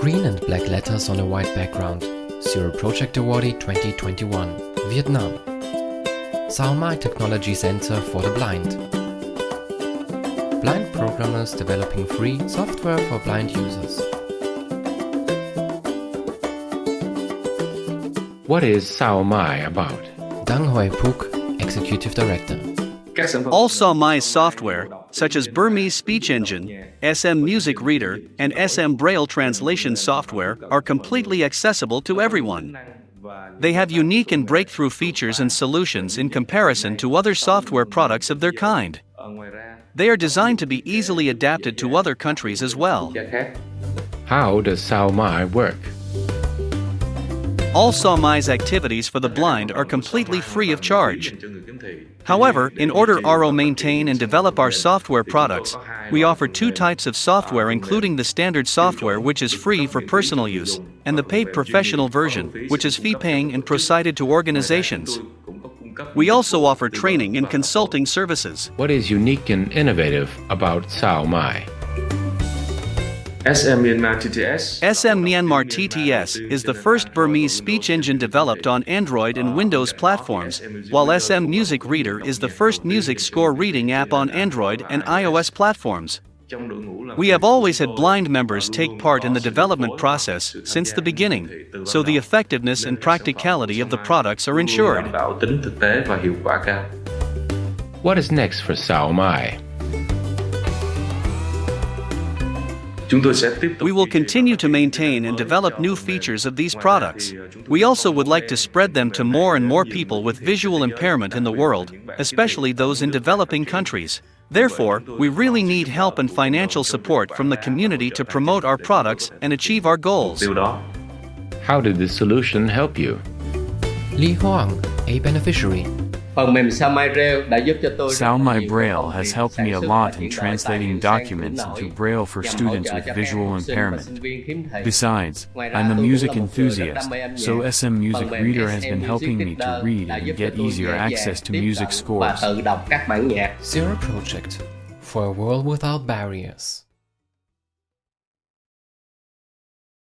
Green and black letters on a white background. Zero Project Awardee 2021. Vietnam. Sao Mai Technology Center for the Blind. Blind programmers developing free software for blind users. What is Sao Mai about? Dang Hoi Phuc, Executive Director. All Sao Mai's software, such as Burmese Speech Engine, SM Music Reader, and SM Braille translation software, are completely accessible to everyone. They have unique and breakthrough features and solutions in comparison to other software products of their kind. They are designed to be easily adapted to other countries as well. How does Sao Mai work? All Sao activities for the blind are completely free of charge. However, in order RO maintain and develop our software products, we offer two types of software including the standard software which is free for personal use, and the paid professional version, which is fee-paying and provided to organizations. We also offer training and consulting services. What is unique and innovative about Sao? SM Myanmar TTS SM Myanmar TTS is the first Burmese speech engine developed on Android and Windows platforms, while SM Music Reader is the first music score reading app on Android and iOS platforms. We have always had blind members take part in the development process since the beginning, so the effectiveness and practicality of the products are ensured. What is next for Sao Mai? We will continue to maintain and develop new features of these products. We also would like to spread them to more and more people with visual impairment in the world, especially those in developing countries. Therefore, we really need help and financial support from the community to promote our products and achieve our goals. How did this solution help you? Li Hoang, a beneficiary. Phần mềm Sao Mai Braille đã giúp cho tôi Sao Braille has helped me a lot in translating documents into Braille for students with visual impairment. Besides, I'm a music enthusiast, so SM Music Reader has been helping me to read and get easier access to music scores. tự đọc các bản nhạc. Zero Project. For a world without barriers.